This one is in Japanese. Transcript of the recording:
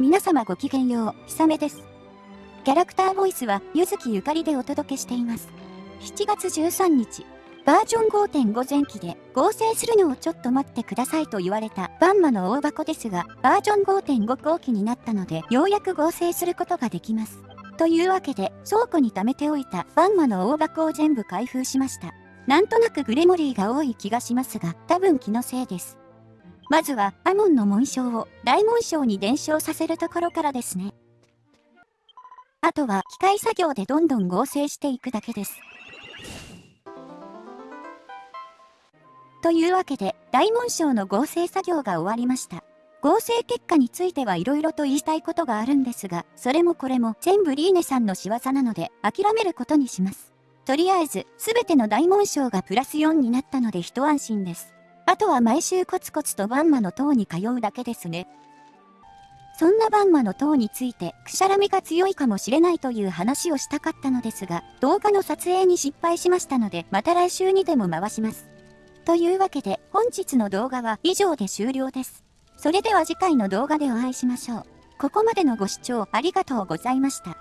皆様ごきげんよう、ひさめです。キャラクターボイスは、ゆずきゆかりでお届けしています。7月13日、バージョン5.5前期で合成するのをちょっと待ってくださいと言われたバンマの大箱ですが、バージョン5.5後期になったので、ようやく合成することができます。というわけで、倉庫に貯めておいたバンマの大箱を全部開封しました。なんとなくグレモリーが多い気がしますが、多分気のせいです。まずは、アモンの紋章を大紋章に伝承させるところからですね。あとは機械作業でどんどん合成していくだけです。というわけで、大紋章の合成作業が終わりました。合成結果については色々と言いたいことがあるんですが、それもこれも全部リーネさんの仕業なので諦めることにします。とりあえず、すべての大紋章がプラス4になったので一安心です。あとは毎週コツコツとバンマの塔に通うだけですね。そんなバンマの塔について、くしゃらみが強いかもしれないという話をしたかったのですが、動画の撮影に失敗しましたので、また来週にでも回します。というわけで本日の動画は以上で終了です。それでは次回の動画でお会いしましょう。ここまでのご視聴ありがとうございました。